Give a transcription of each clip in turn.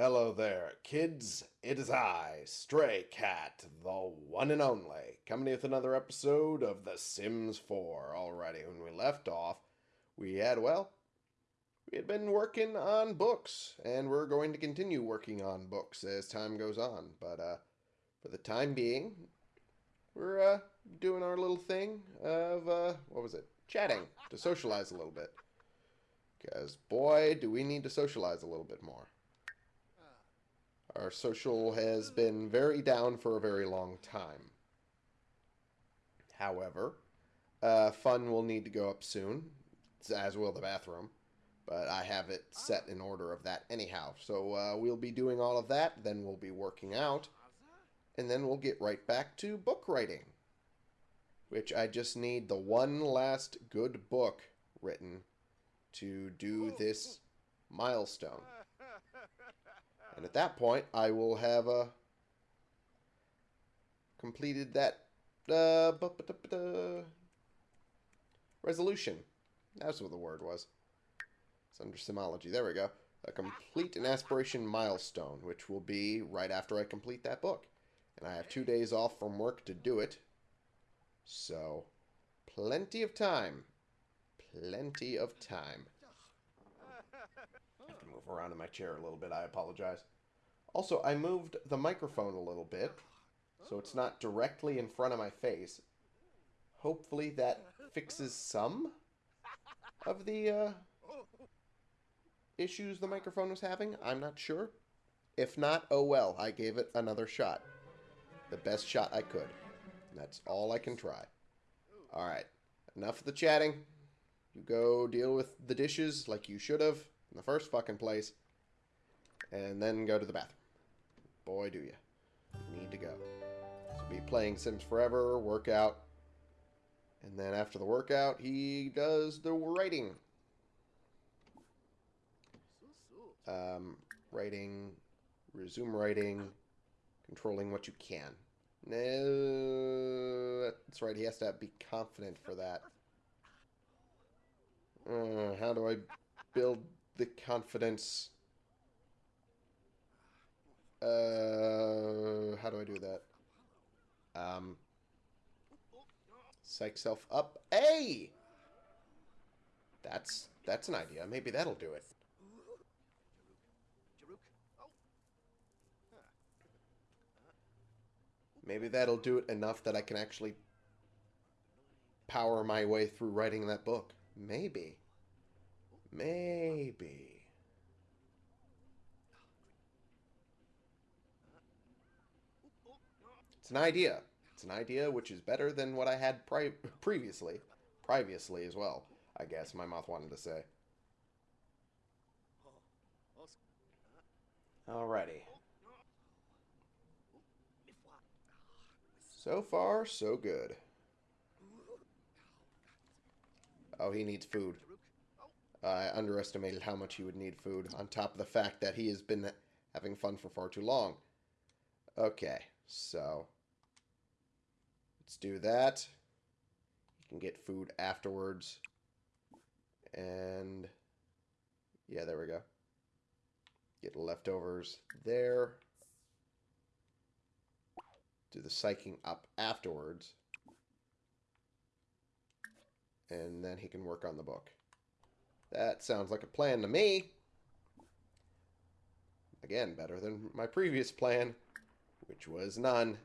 Hello there, kids. It is I, Stray Cat, the one and only, coming with another episode of The Sims 4. Alrighty, when we left off, we had, well, we had been working on books, and we're going to continue working on books as time goes on. But, uh, for the time being, we're, uh, doing our little thing of, uh, what was it? Chatting, to socialize a little bit. Because, boy, do we need to socialize a little bit more. Our social has been very down for a very long time. However, uh, fun will need to go up soon, as will the bathroom. But I have it set in order of that anyhow. So uh, we'll be doing all of that, then we'll be working out, and then we'll get right back to book writing. Which I just need the one last good book written to do this milestone. And at that point, I will have uh, completed that uh, resolution. That's what the word was. It's under simology. There we go. A complete an aspiration milestone, which will be right after I complete that book. And I have two days off from work to do it. So, plenty of time. Plenty of time. Around in my chair a little bit. I apologize. Also, I moved the microphone a little bit, so it's not directly in front of my face. Hopefully that fixes some of the uh, issues the microphone was having. I'm not sure. If not, oh well. I gave it another shot. The best shot I could. That's all I can try. Alright. Enough of the chatting. You go deal with the dishes like you should have in the first fucking place. And then go to the bathroom. Boy, do you. Need to go. So be playing Sims Forever, workout. And then after the workout, he does the writing. Um, writing, resume writing, controlling what you can. No, that's right. He has to be confident for that. Uh, how do I build the confidence? Uh, how do I do that? Um, psych self up. Hey, that's that's an idea. Maybe that'll do it. Maybe that'll do it enough that I can actually power my way through writing that book. Maybe. Maybe. It's an idea. It's an idea which is better than what I had pri previously. Previously as well, I guess my mouth wanted to say. Alrighty. So far, so good. Oh, he needs food. I underestimated how much he would need food, on top of the fact that he has been having fun for far too long. Okay, so let's do that. You can get food afterwards. And yeah, there we go. Get leftovers there. Do the psyching up afterwards. And then he can work on the book. That sounds like a plan to me. Again, better than my previous plan, which was none.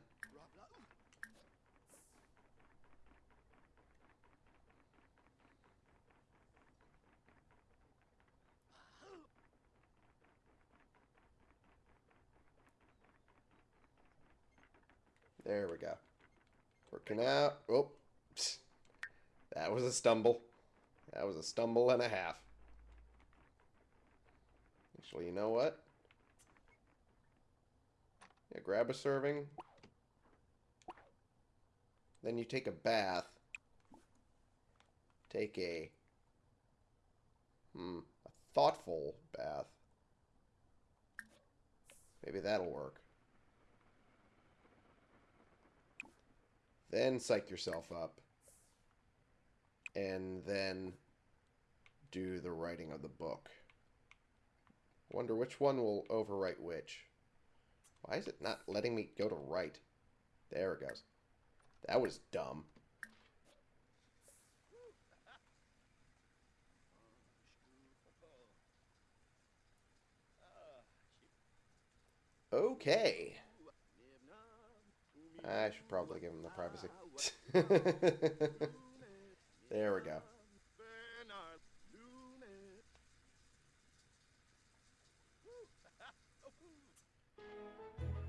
There we go. Working out. Oh, that was a stumble. That was a stumble and a half. Actually, you know what? Yeah, grab a serving. Then you take a bath. Take a... Hmm, a thoughtful bath. Maybe that'll work. Then psych yourself up. And then do the writing of the book. Wonder which one will overwrite which. Why is it not letting me go to right? There it goes. That was dumb. Okay. I should probably give him the privacy. there we go.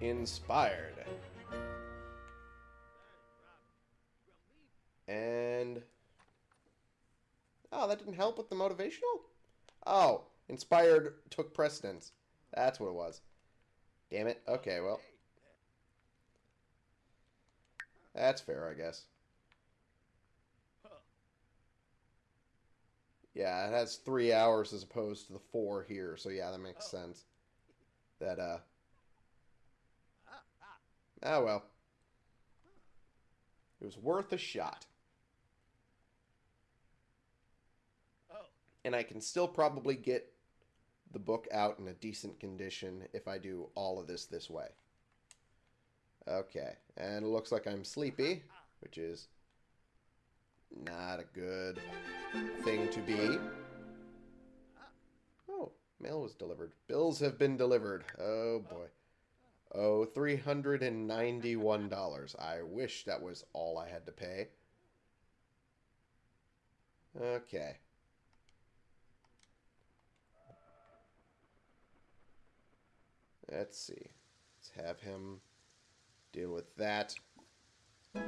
Inspired. And... Oh, that didn't help with the motivational? Oh, inspired took precedence. That's what it was. Damn it. Okay, well. That's fair, I guess. Yeah, it has three hours as opposed to the four here, so yeah, that makes sense. That, uh... Oh, well. It was worth a shot. And I can still probably get the book out in a decent condition if I do all of this this way. Okay, and it looks like I'm sleepy, which is not a good thing to be. Oh, mail was delivered. Bills have been delivered. Oh, boy. Oh, $391. I wish that was all I had to pay. Okay. Let's see. Let's have him deal with that. Pay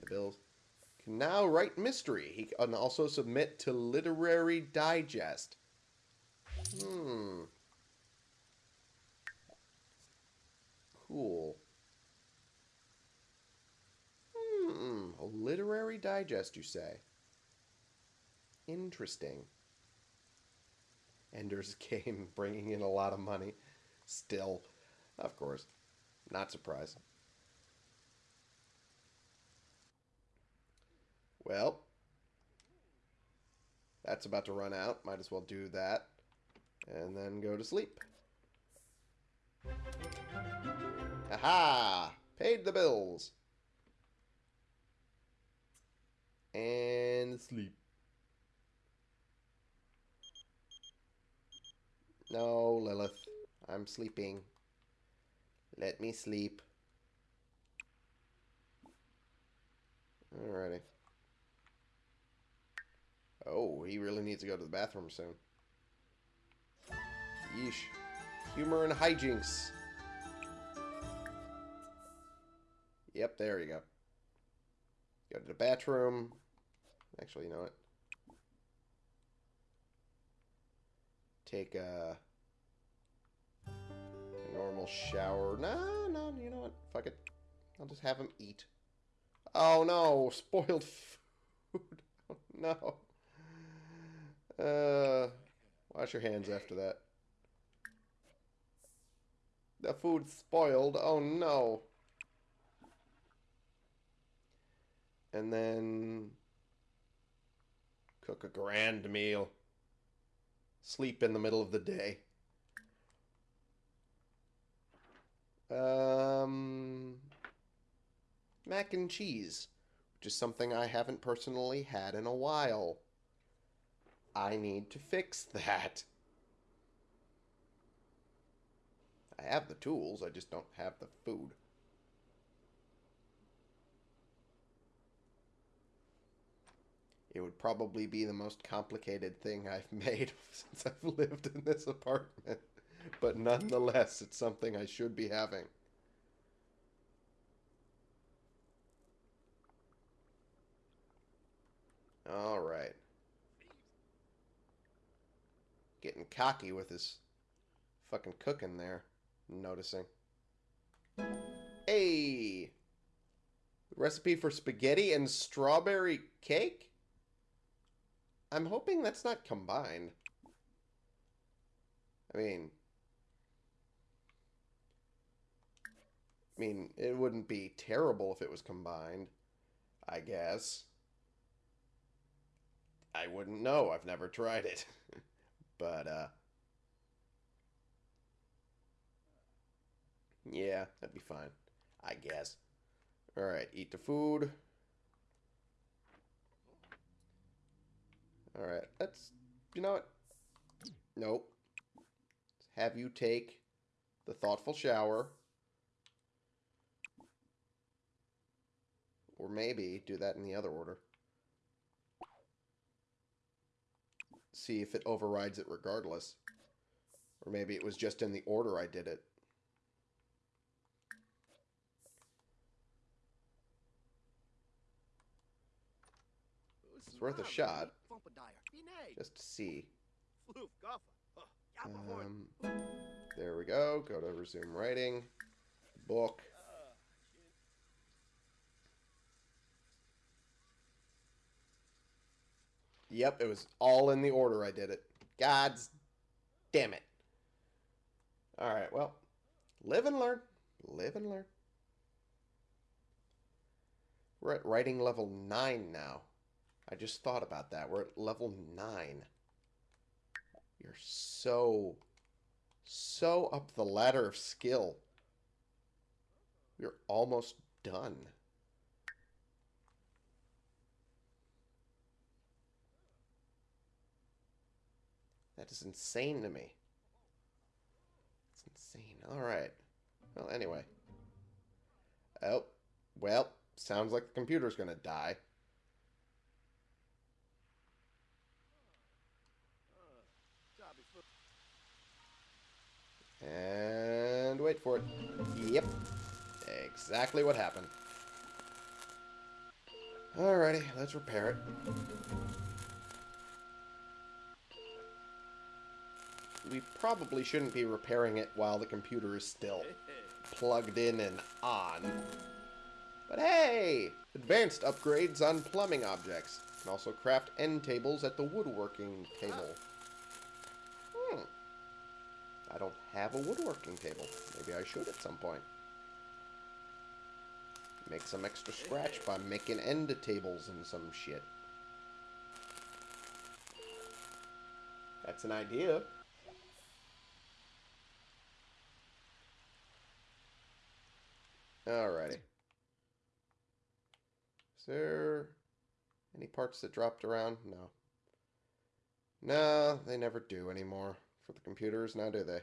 the bills. Can now write mystery. He can also submit to Literary Digest. Hmm. Cool. Hmm. A literary digest, you say? Interesting. Ender's Game bringing in a lot of money. Still, of course, not surprised. Well, that's about to run out. Might as well do that. And then go to sleep. Aha! Paid the bills. And sleep. No, Lilith. I'm sleeping. Let me sleep. Alrighty. Oh, he really needs to go to the bathroom soon. Yeesh. Humor and hijinks. Yep, there you go. Go to the bathroom. Actually, you know what? Take a normal shower. No, no, you know what? Fuck it. I'll just have him eat. Oh no, spoiled food. Oh, no. Uh, wash your hands after that. The food's spoiled. Oh no. And then cook a grand meal. Sleep in the middle of the day. Um, mac and cheese, which is something I haven't personally had in a while. I need to fix that. I have the tools, I just don't have the food. It would probably be the most complicated thing I've made since I've lived in this apartment but nonetheless, it's something I should be having. All right. Getting cocky with his fucking cooking there. Noticing. Hey! Recipe for spaghetti and strawberry cake? I'm hoping that's not combined. I mean... I mean, it wouldn't be terrible if it was combined, I guess. I wouldn't know. I've never tried it. but, uh... Yeah, that'd be fine. I guess. Alright, eat the food. Alright, let's... You know what? Nope. Let's have you take the thoughtful shower. Or maybe do that in the other order. See if it overrides it regardless. Or maybe it was just in the order I did it. It's worth a shot. Just to see. Um, there we go. Go to resume writing. Book. Yep, it was all in the order I did it. God's damn it. Alright, well, live and learn. Live and learn. We're at writing level 9 now. I just thought about that. We're at level 9. You're so, so up the ladder of skill. You're almost done. That is insane to me. It's insane. Alright. Well, anyway. Oh, well, sounds like the computer's gonna die. And wait for it. Yep. Exactly what happened. Alrighty, let's repair it. We probably shouldn't be repairing it while the computer is still plugged in and on. But hey! Advanced upgrades on plumbing objects. Can also craft end tables at the woodworking table. I don't have a woodworking table. Maybe I should at some point. Make some extra scratch by making end tables and some shit. That's an idea. Alrighty. Is there any parts that dropped around? No. No, they never do anymore for the computers, now do they?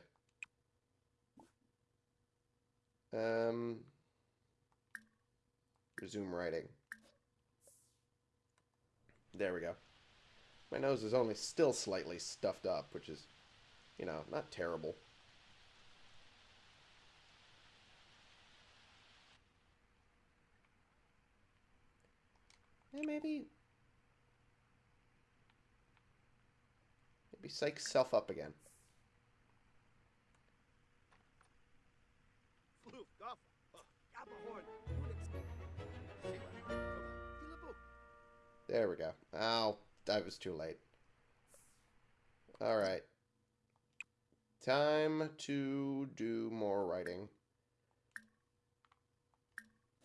Um, resume writing. There we go. My nose is only still slightly stuffed up, which is, you know, not terrible. Maybe... Maybe psych self up again. There we go. Oh, that was too late. Alright. Time to do more writing.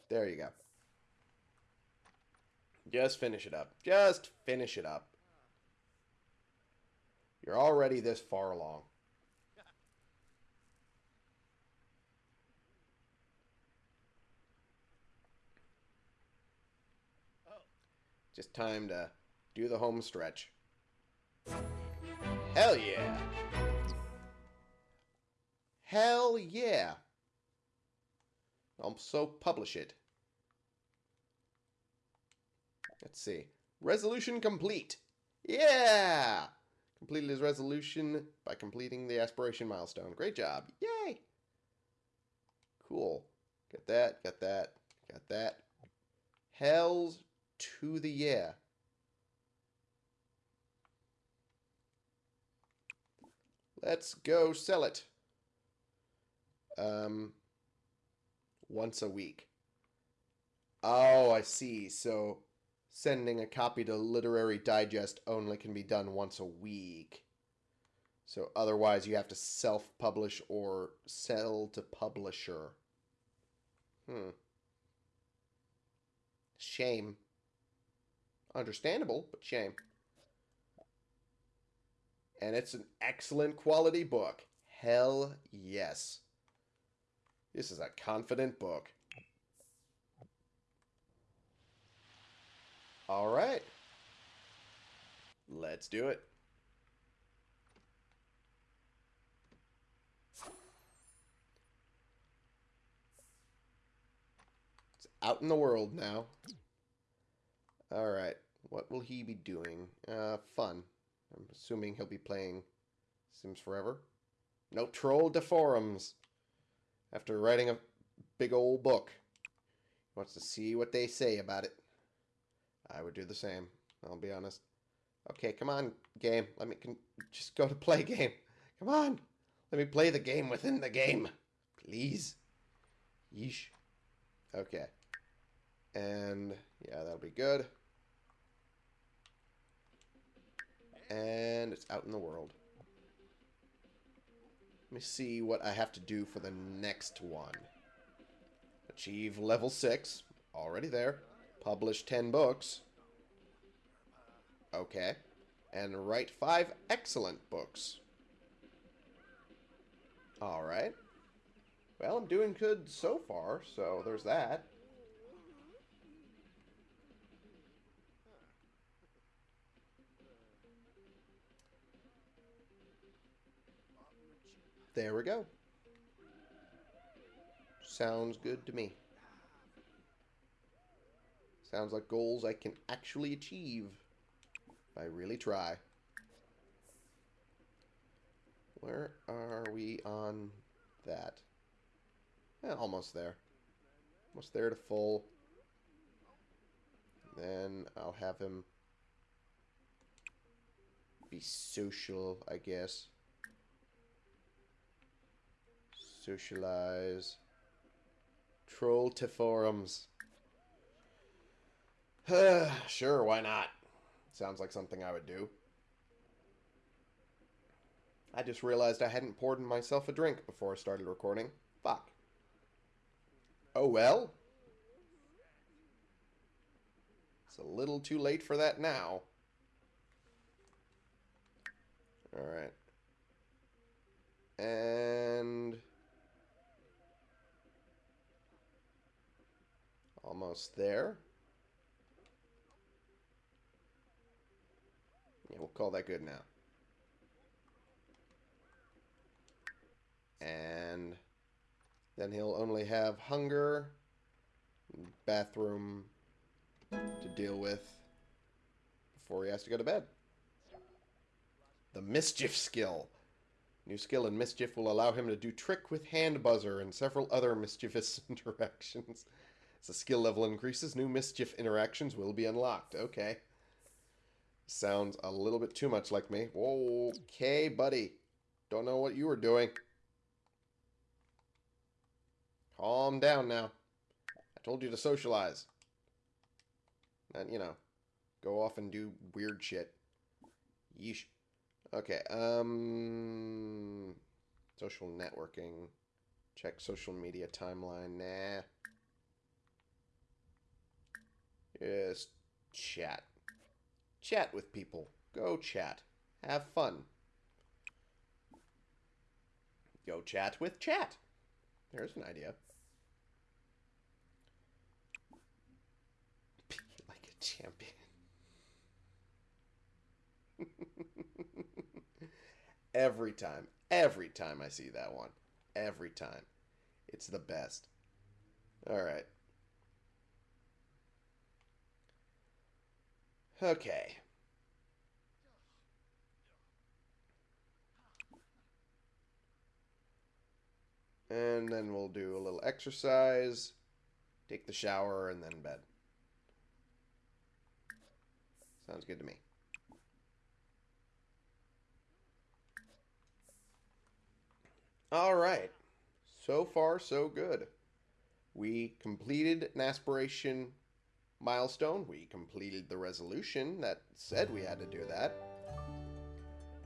There you go. Just finish it up. Just finish it up. You're already this far along. Just time to do the home stretch. Hell yeah! Hell yeah! So publish it. Let's see. Resolution complete. Yeah! Completed his resolution by completing the aspiration milestone. Great job. Yay! Cool. Get that, get that, get that. Hells to the year. Let's go sell it. Um, once a week. Oh, I see. So sending a copy to Literary Digest only can be done once a week. So otherwise you have to self-publish or sell to publisher. Hmm. Shame. Understandable, but shame. And it's an excellent quality book. Hell yes. This is a confident book. All right. Let's do it. It's out in the world now. All right. What will he be doing? Uh, fun. I'm assuming he'll be playing Sims Forever. No troll de forums. After writing a big old book. He wants to see what they say about it. I would do the same. I'll be honest. Okay, come on, game. Let me just go to play game. Come on. Let me play the game within the game. Please. Yeesh. Okay. And yeah, that'll be good. And it's out in the world. Let me see what I have to do for the next one. Achieve level 6. Already there. Publish 10 books. Okay. And write 5 excellent books. Alright. Well, I'm doing good so far, so there's that. There we go. Sounds good to me. Sounds like goals I can actually achieve if I really try. Where are we on that? Eh, almost there. Almost there to full. Then I'll have him be social, I guess. Socialize. Troll to forums. sure, why not? Sounds like something I would do. I just realized I hadn't poured myself a drink before I started recording. Fuck. Oh well. It's a little too late for that now. Alright. And... Almost there. Yeah, we'll call that good now. And then he'll only have hunger, bathroom to deal with before he has to go to bed. The mischief skill. New skill in mischief will allow him to do trick with hand buzzer and several other mischievous interactions. As the skill level increases, new mischief interactions will be unlocked. Okay. Sounds a little bit too much like me. Okay, buddy. Don't know what you were doing. Calm down now. I told you to socialize. And, you know, go off and do weird shit. Yeesh. Okay, um... Social networking. Check social media timeline. Nah. Just chat. Chat with people. Go chat. Have fun. Go chat with chat. There's an idea. Be like a champion. every time. Every time I see that one. Every time. It's the best. Alright. Okay. And then we'll do a little exercise, take the shower, and then bed. Sounds good to me. All right. So far, so good. We completed an aspiration milestone. We completed the resolution that said we had to do that.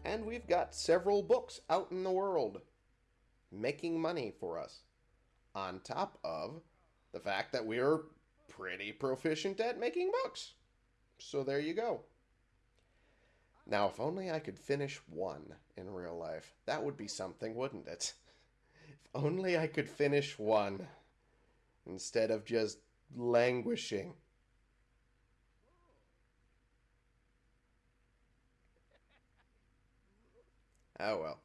And we've got several books out in the world making money for us. On top of the fact that we're pretty proficient at making books. So there you go. Now, if only I could finish one in real life. That would be something, wouldn't it? If only I could finish one instead of just languishing. Oh well.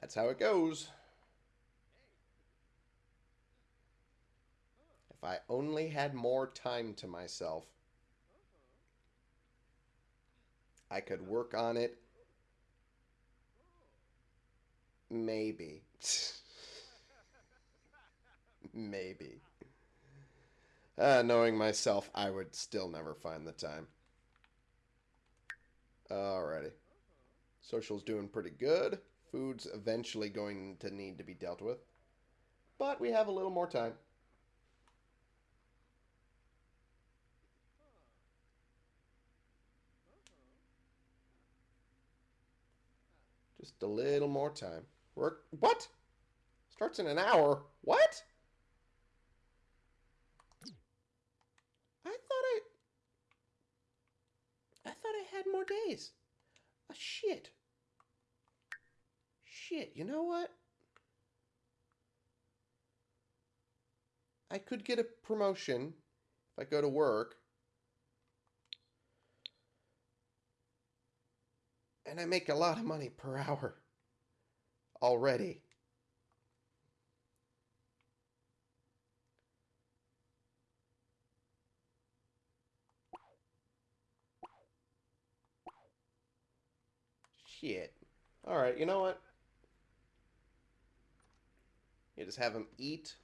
That's how it goes. If I only had more time to myself, I could work on it. Maybe. Maybe. Uh, knowing myself, I would still never find the time. Alrighty. Social's doing pretty good. Food's eventually going to need to be dealt with. But we have a little more time. Just a little more time. Work. What? Starts in an hour. What? I thought I. I thought I had more days. Oh, shit. Shit, you know what? I could get a promotion if I go to work. And I make a lot of money per hour already. Shit. Alright, you know what? You just have him eat.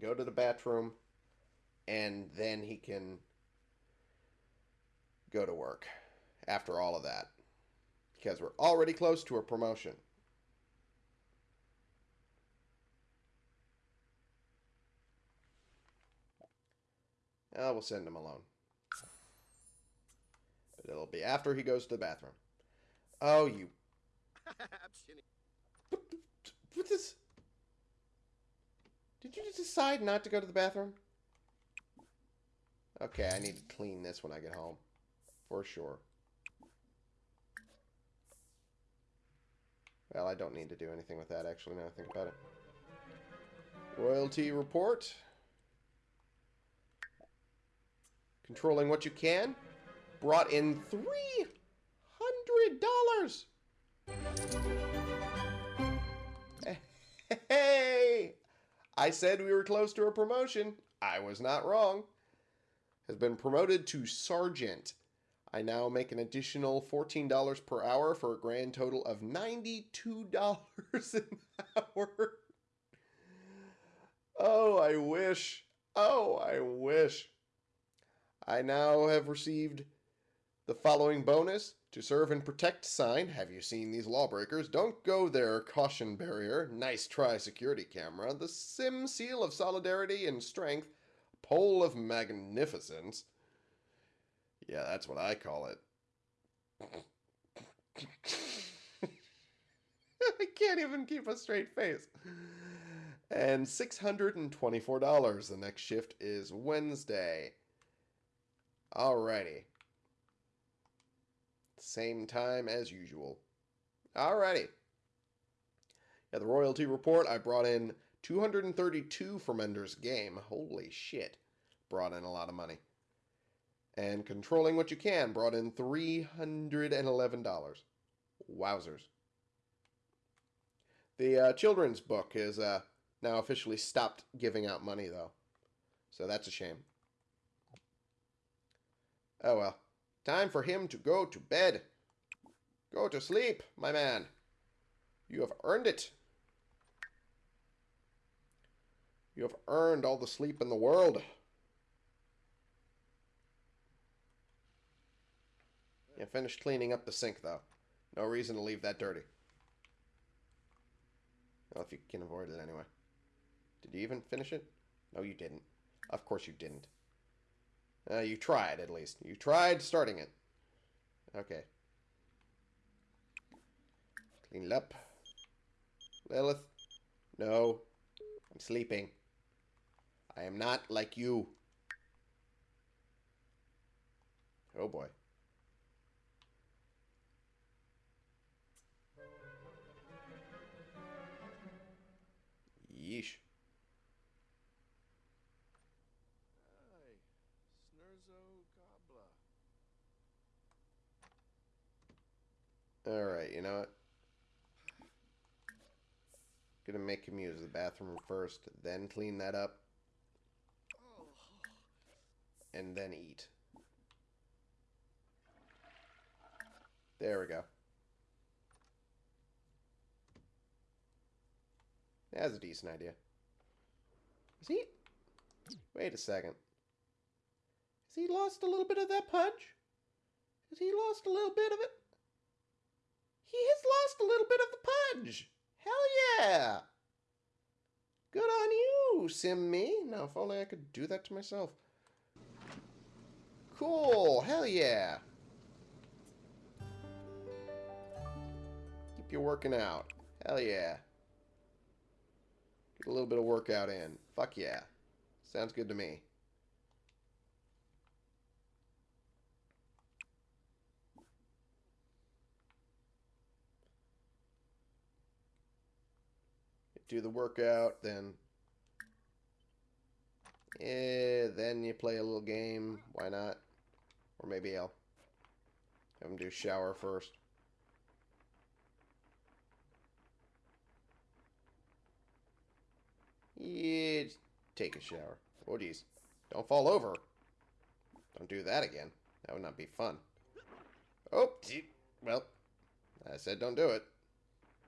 Go to the bathroom. And then he can go to work after all of that. Because we're already close to a promotion. Uh, we'll send him alone. But it'll be after he goes to the bathroom. Oh, you. What, what is. Did you just decide not to go to the bathroom? Okay, I need to clean this when I get home. For sure. Well, I don't need to do anything with that, actually, now I think about it. Royalty report. Controlling what you can. Brought in $300! Hey! I said we were close to a promotion. I was not wrong. Has been promoted to sergeant. I now make an additional $14 per hour for a grand total of $92 an hour. Oh, I wish. Oh, I wish. I now have received the following bonus to serve and protect sign. Have you seen these lawbreakers? Don't go there, caution barrier. Nice try, security camera. The sim seal of solidarity and strength. Pole of magnificence. Yeah, that's what I call it. I can't even keep a straight face. And $624. The next shift is Wednesday. Alrighty. Same time as usual. Alrighty. Yeah, the royalty report, I brought in 232 from Ender's Game. Holy shit. Brought in a lot of money. And Controlling What You Can brought in $311. Wowzers. The uh, children's book is uh, now officially stopped giving out money, though. So that's a shame. Oh well. Time for him to go to bed. Go to sleep, my man. You have earned it. You have earned all the sleep in the world. Yeah, finished cleaning up the sink, though. No reason to leave that dirty. Well, if you can avoid it anyway. Did you even finish it? No, you didn't. Of course you didn't. Uh, you tried, at least. You tried starting it. Okay. Clean it up. Lilith. No. I'm sleeping. I am not like you. Oh boy. Yeesh. Alright, you know what? Gonna make him use the bathroom first, then clean that up, and then eat. There we go. That's a decent idea. Is he? Wait a second. Has he lost a little bit of that punch? Has he lost a little bit of it? He has lost a little bit of the punch. Hell yeah. Good on you, Sim me. Now, if only I could do that to myself. Cool. Hell yeah. Keep you working out. Hell yeah. Get a little bit of workout in. Fuck yeah. Sounds good to me. Do the workout, then... Eh, then you play a little game. Why not? Or maybe I'll have him do shower first. Yeah, take a shower. Oh, geez. Don't fall over. Don't do that again. That would not be fun. Oh, well, I said don't do it.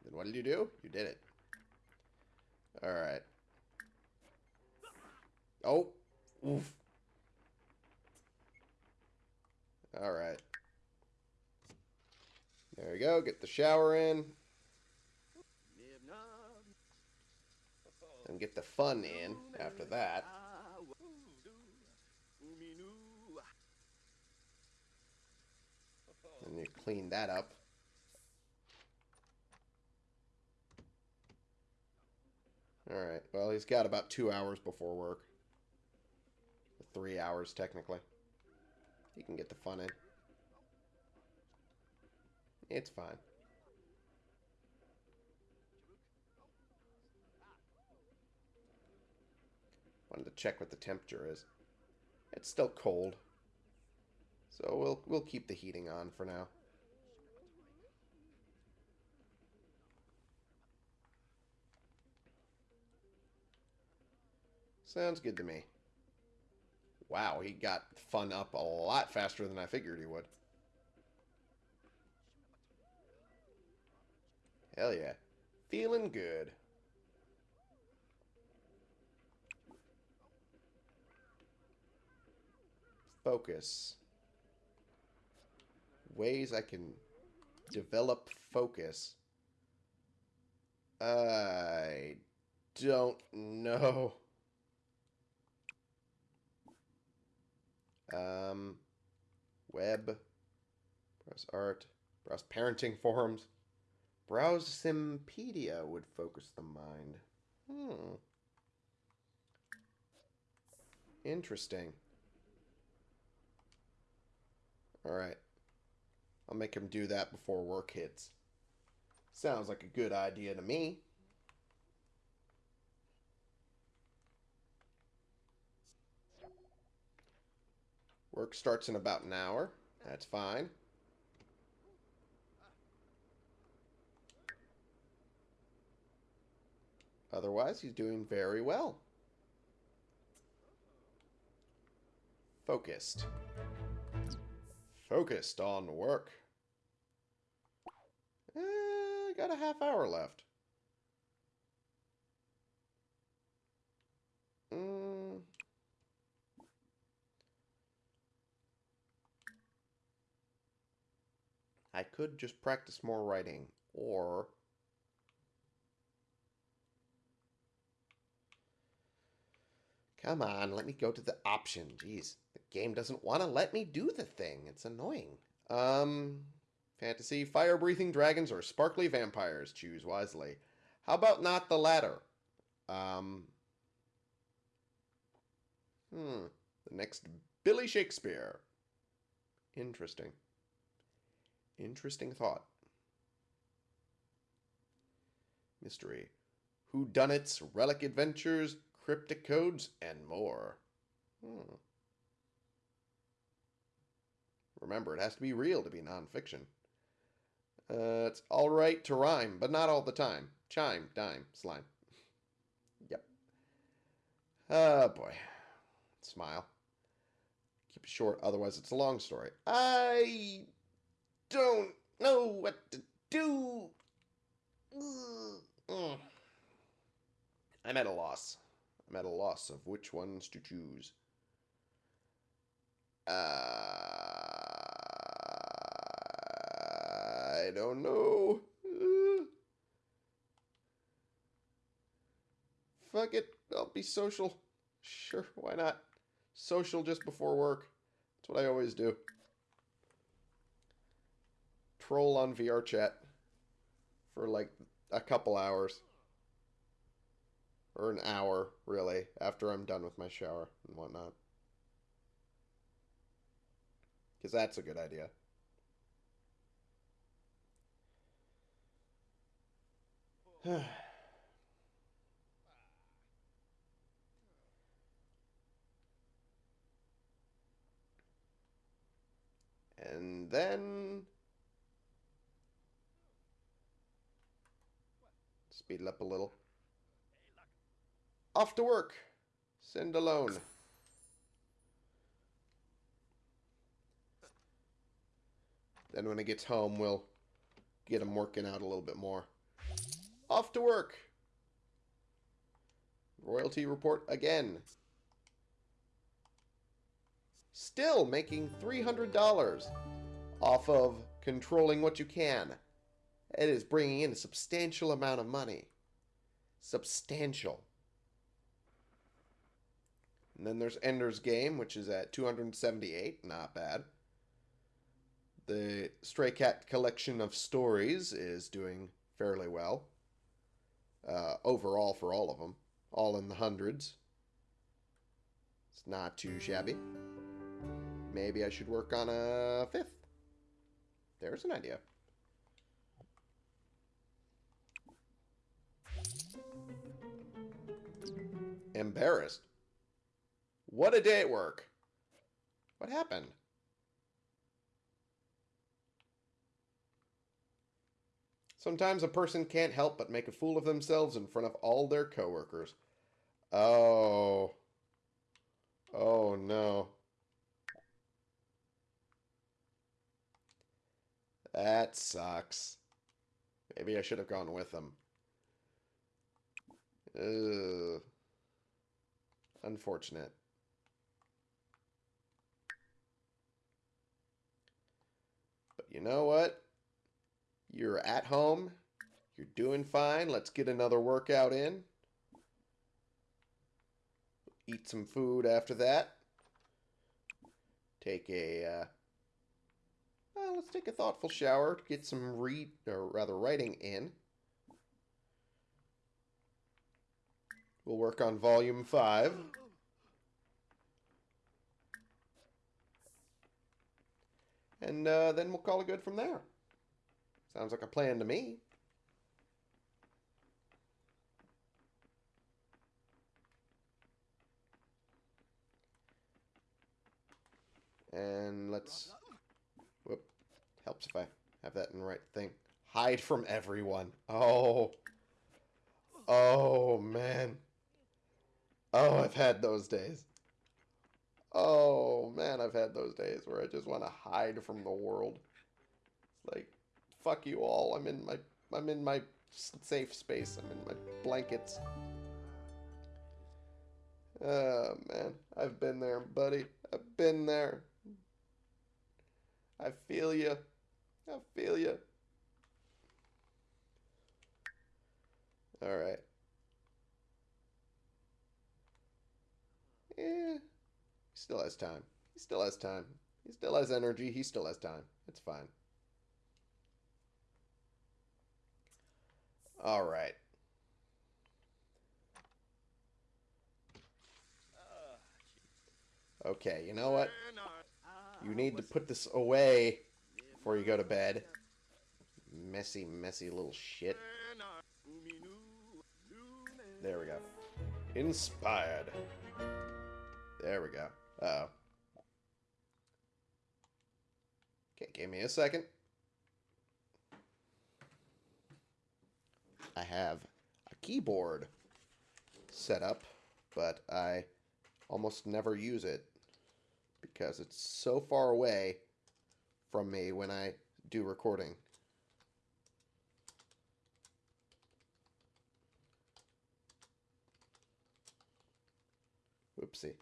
Then what did you do? You did it. Alright. Oh. Oof. Alright. There we go. Get the shower in. And get the fun in after that. And you clean that up. Alright, well, he's got about two hours before work. Three hours, technically. He can get the fun in. It's fine. Wanted to check what the temperature is. It's still cold. So we'll we'll keep the heating on for now. Sounds good to me. Wow, he got fun up a lot faster than I figured he would. Hell yeah. Feeling good. Focus. Ways I can develop focus. I don't know. Um, web. Browse art. Browse parenting forums. Browse Simpedia would focus the mind. Hmm. Interesting. Alright. I'll make him do that before work hits. Sounds like a good idea to me. Work starts in about an hour. That's fine. Otherwise, he's doing very well. Focused. Focused on work. Eh, got a half hour left. Mm. I could just practice more writing, or... Come on, let me go to the option. Jeez, the game doesn't want to let me do the thing. It's annoying. Um, fantasy, fire-breathing dragons, or sparkly vampires. Choose wisely. How about not the latter? Um, hmm, the next Billy Shakespeare. Interesting. Interesting thought. Mystery. Who Whodunits, relic adventures, cryptic codes, and more. Hmm. Remember, it has to be real to be nonfiction. Uh, it's alright to rhyme, but not all the time. Chime, dime, slime. Yep. Oh boy. Smile. Keep it short, otherwise it's a long story. I don't know what to do. Mm. I'm at a loss. I'm at a loss of which ones to choose. Uh, I don't know. Uh, fuck it. I'll be social. Sure, why not? Social just before work. That's what I always do. Troll on VR chat for like a couple hours. Or an hour, really, after I'm done with my shower and whatnot. Because that's a good idea. and then... Speed it up a little. Off to work. Send alone. Then when he gets home, we'll get him working out a little bit more. Off to work. Royalty report again. Still making $300 off of controlling what you can. It is bringing in a substantial amount of money. Substantial. And then there's Ender's Game, which is at 278. Not bad. The Stray Cat collection of stories is doing fairly well. Uh, overall for all of them. All in the hundreds. It's not too shabby. Maybe I should work on a fifth. There's an idea. Embarrassed. What a day at work. What happened? Sometimes a person can't help but make a fool of themselves in front of all their coworkers. Oh. Oh no. That sucks. Maybe I should have gone with them. Ugh. Unfortunate. But you know what? You're at home. You're doing fine. Let's get another workout in. Eat some food after that. Take a, uh, well, let's take a thoughtful shower get some read, or rather writing in. We'll work on volume 5. And uh, then we'll call it good from there. Sounds like a plan to me. And let's... Whoop. Helps if I have that in the right thing. Hide from everyone. Oh. Oh, man. Oh, I've had those days. Oh, man, I've had those days where I just want to hide from the world. It's like, fuck you all. I'm in my I'm in my safe space. I'm in my blankets. Oh, man. I've been there, buddy. I've been there. I feel you. I feel you. All right. Yeah. He still has time. He still has time. He still has energy. He still has time. It's fine. All right. Okay, you know what? You need to put this away before you go to bed. Messy, messy little shit. There we go. Inspired. There we go. Uh oh Okay, give me a second. I have a keyboard set up, but I almost never use it because it's so far away from me when I do recording. Whoopsie.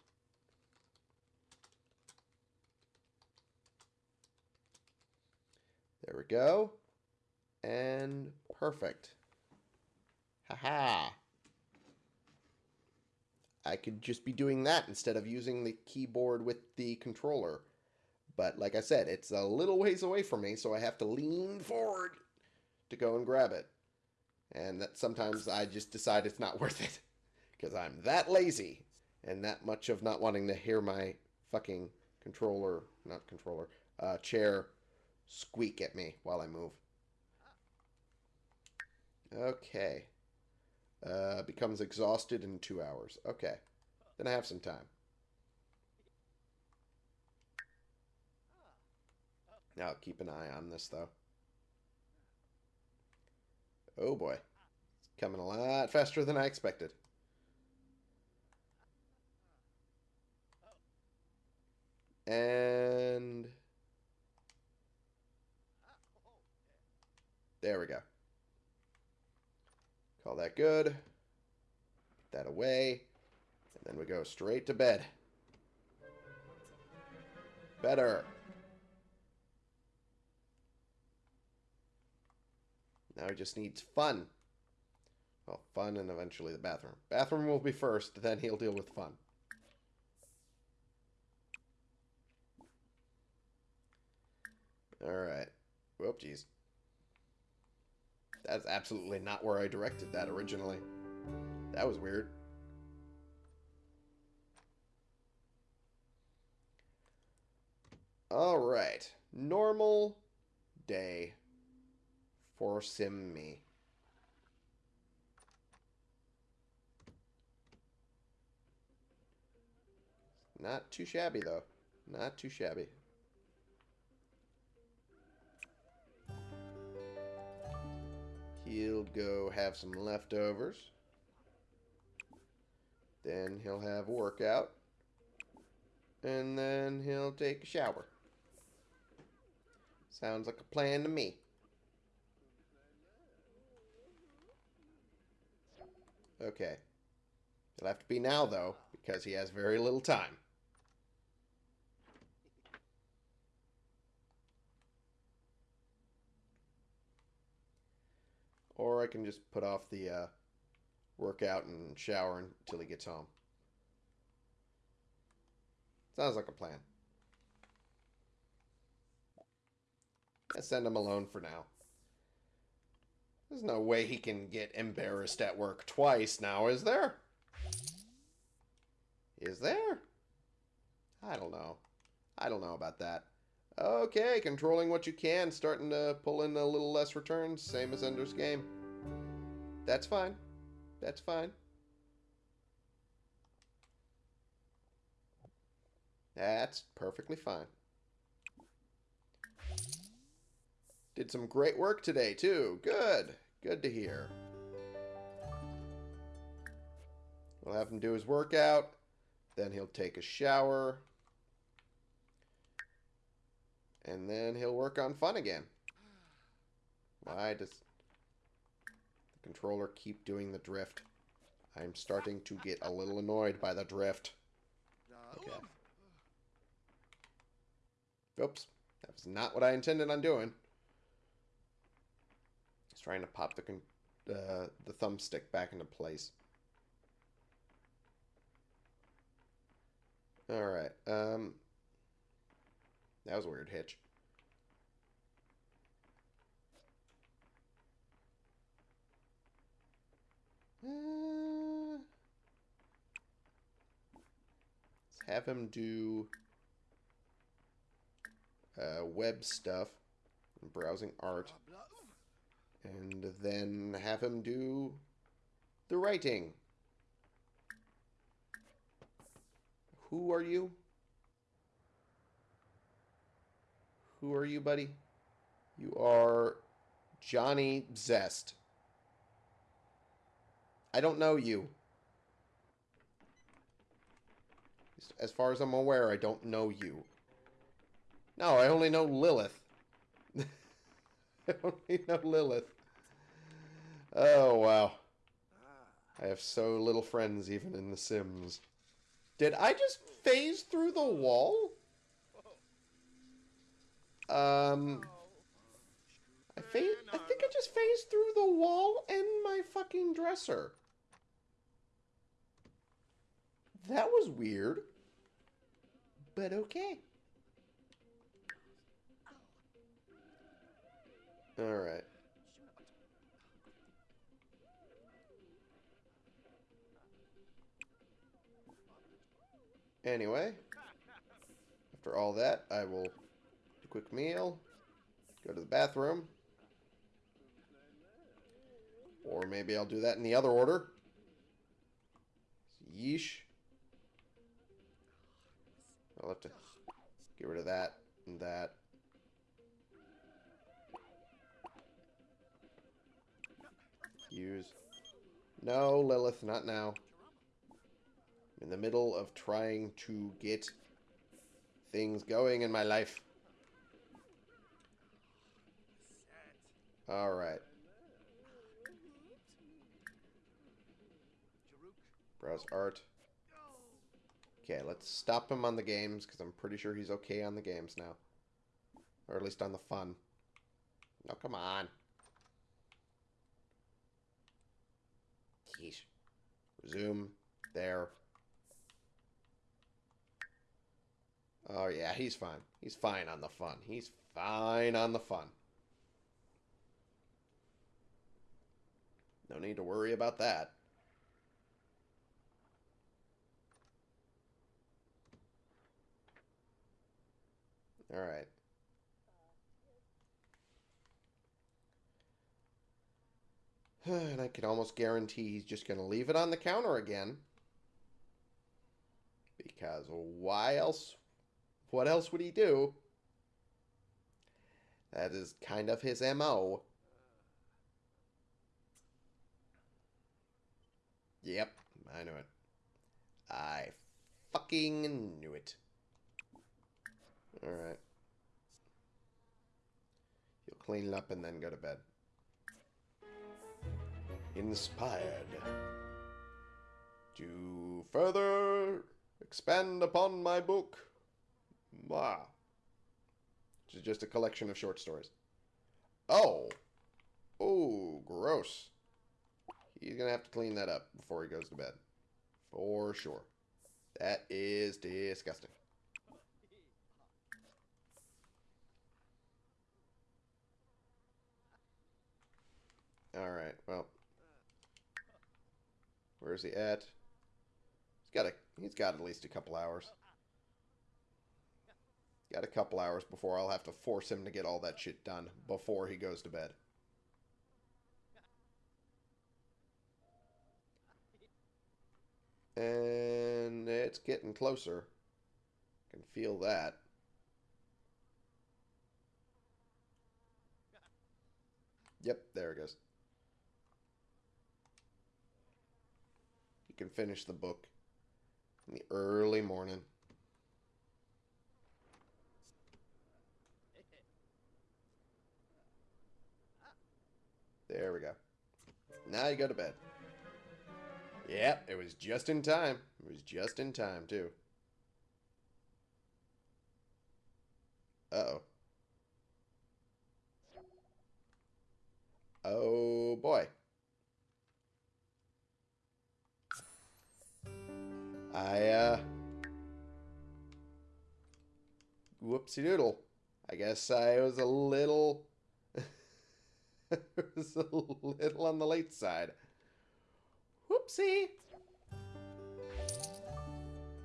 There we go. And perfect. Haha. I could just be doing that instead of using the keyboard with the controller. But like I said, it's a little ways away from me, so I have to lean forward to go and grab it. And that sometimes I just decide it's not worth it. Because I'm that lazy and that much of not wanting to hear my fucking controller, not controller, uh, chair squeak at me while I move. Okay. Uh, becomes exhausted in two hours. Okay. Then I have some time. Now keep an eye on this, though. Oh boy. It's coming a lot faster than I expected. And... There we go. Call that good. Put that away. And then we go straight to bed. Better. Now he just needs fun. Well, fun and eventually the bathroom. Bathroom will be first, then he'll deal with fun. Alright. Whoop, jeez. That's absolutely not where I directed that originally. That was weird. Alright. Normal day for Sim Me. Not too shabby, though. Not too shabby. He'll go have some leftovers. Then he'll have a workout. And then he'll take a shower. Sounds like a plan to me. Okay. It'll have to be now, though, because he has very little time. Or I can just put off the uh, workout and shower until he gets home. Sounds like a plan. I send him alone for now. There's no way he can get embarrassed at work twice now, is there? Is there? I don't know. I don't know about that. Okay, controlling what you can, starting to pull in a little less returns, same as Ender's Game. That's fine. That's fine. That's perfectly fine. Did some great work today, too. Good. Good to hear. We'll have him do his workout. Then he'll take a shower. And then he'll work on fun again. Why does the controller keep doing the drift? I'm starting to get a little annoyed by the drift. Okay. Oops. That was not what I intended on doing. Just trying to pop the uh, the thumbstick back into place. Alright. Um, that was a weird hitch. Uh, let's have him do uh, web stuff, and browsing art, and then have him do the writing. Who are you? Who are you, buddy? You are Johnny Zest. I don't know you. As far as I'm aware, I don't know you. No, I only know Lilith. I only know Lilith. Oh, wow. I have so little friends even in The Sims. Did I just phase through the wall? Um... I, phase, I think I just phased through the wall and my fucking dresser. That was weird. But okay. Alright. Anyway, after all that, I will quick meal, go to the bathroom, or maybe I'll do that in the other order. Yeesh. I'll have to get rid of that and that. Use. No, Lilith, not now. I'm in the middle of trying to get things going in my life. Alright. Browse art. Okay, let's stop him on the games, because I'm pretty sure he's okay on the games now. Or at least on the fun. No, come on. Yeesh. Resume. There. Oh, yeah, he's fine. He's fine on the fun. He's fine on the fun. No need to worry about that. Alright. and I can almost guarantee he's just going to leave it on the counter again. Because why else? What else would he do? That is kind of his MO. Yep, I knew it. I fucking knew it. Alright. You'll clean it up and then go to bed. Inspired. To further expand upon my book. Wow. Which is just a collection of short stories. Oh. Oh, gross. He's going to have to clean that up before he goes to bed. For sure. That is disgusting. Alright, well. Where's he at? He's got a he's got at least a couple hours. Got a couple hours before I'll have to force him to get all that shit done before he goes to bed. And it's getting closer. I can feel that. Yep, there it goes. You can finish the book in the early morning. There we go. Now you go to bed. Yep, it was just in time. It was just in time, too. Uh-oh. Oh, boy. I, uh... Whoopsie doodle. I guess I was a little... was a little on the late side. Whoopsie!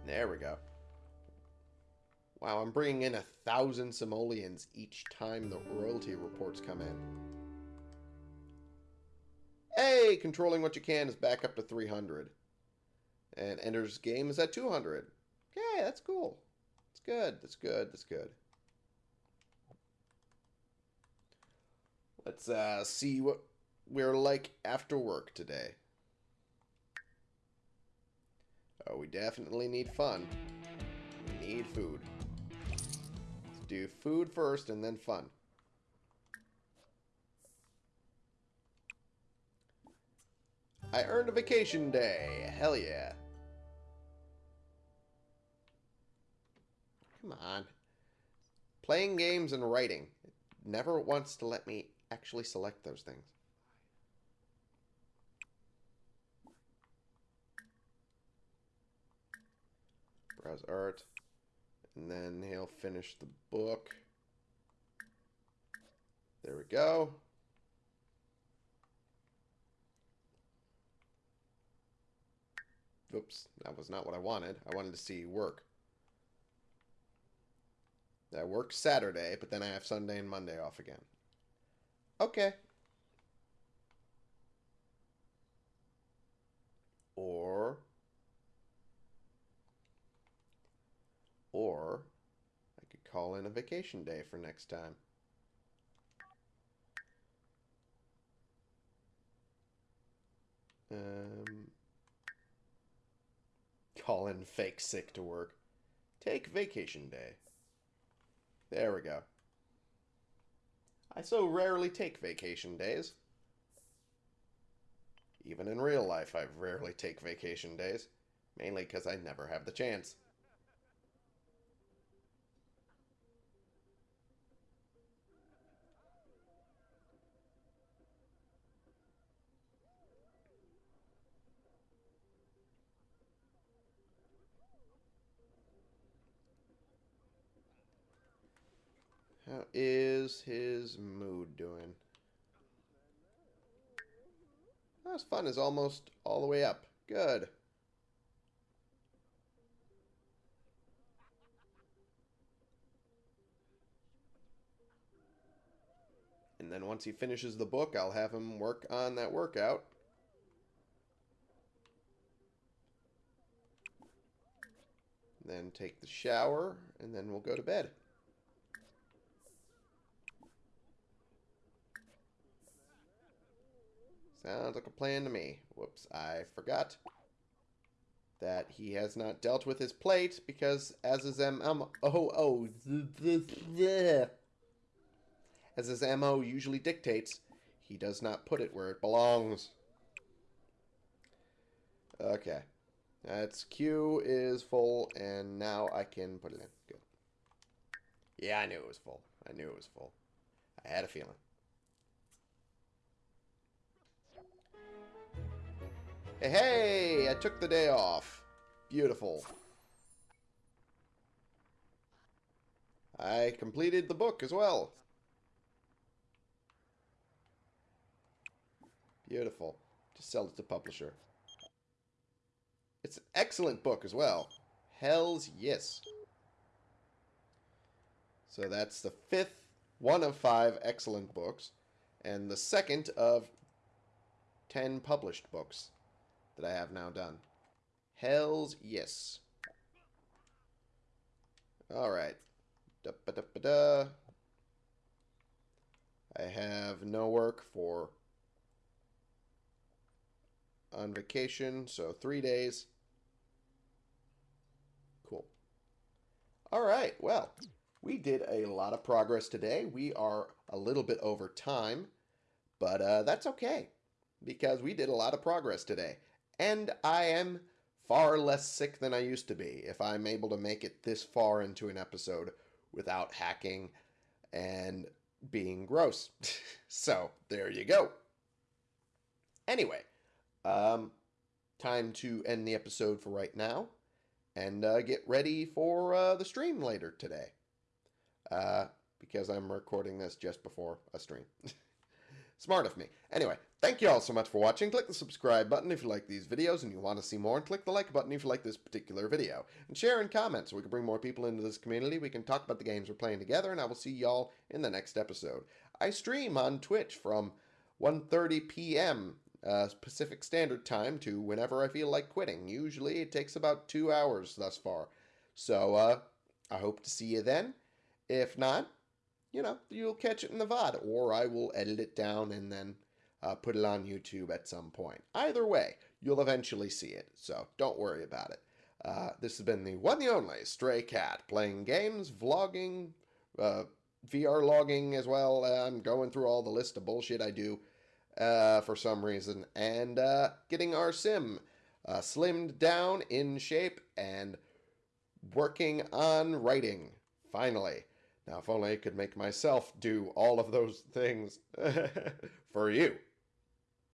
There we go. Wow, I'm bringing in a thousand simoleons each time the royalty reports come in. Hey, controlling what you can is back up to 300. And Ender's game is at 200. Okay, that's cool. That's good. That's good. That's good. Let's uh, see what we're like after work today. Oh, we definitely need fun. We need food. Let's do food first and then fun. I earned a vacation day. Hell yeah. Come on. Playing games and writing. It never wants to let me actually select those things. Browse art. And then he'll finish the book. There we go. Oops, that was not what I wanted. I wanted to see work. I work Saturday, but then I have Sunday and Monday off again. Okay. Or... Or I could call in a vacation day for next time. Um, call in fake sick to work. Take vacation day. There we go. I so rarely take vacation days. Even in real life, I rarely take vacation days. Mainly because I never have the chance. How is his mood doing? His fun is almost all the way up. Good. And then once he finishes the book, I'll have him work on that workout. Then take the shower, and then we'll go to bed. Sounds like a plan to me. Whoops, I forgot that he has not dealt with his plate because as his MO oh oh as his MO usually dictates, he does not put it where it belongs. Okay. That's Q is full and now I can put it in. Good. Yeah, I knew it was full. I knew it was full. I had a feeling. Hey, I took the day off. Beautiful. I completed the book as well. Beautiful. Just sell it to publisher. It's an excellent book as well. Hells yes. So that's the fifth one of five excellent books, and the second of ten published books that I have now done. Hells yes. Alright. I have no work for on vacation, so three days. Cool. Alright, well, we did a lot of progress today. We are a little bit over time, but uh, that's okay because we did a lot of progress today and I am far less sick than I used to be if I'm able to make it this far into an episode without hacking and being gross. so there you go. Anyway, um, time to end the episode for right now and uh, get ready for uh, the stream later today. Uh, because I'm recording this just before a stream. Smart of me. Anyway, thank you all so much for watching. Click the subscribe button if you like these videos and you want to see more, and click the like button if you like this particular video. And share and comment so we can bring more people into this community. We can talk about the games we're playing together, and I will see y'all in the next episode. I stream on Twitch from 1.30 p.m. Uh, Pacific Standard Time to whenever I feel like quitting. Usually it takes about two hours thus far. So uh, I hope to see you then. If not, you know, you'll catch it in the VOD, or I will edit it down and then uh, put it on YouTube at some point. Either way, you'll eventually see it, so don't worry about it. Uh, this has been the one and only Stray Cat playing games, vlogging, uh, VR logging as well. Uh, I'm going through all the list of bullshit I do uh, for some reason and uh, getting our sim slimmed down in shape and working on writing. Finally. Now, if only I could make myself do all of those things for you.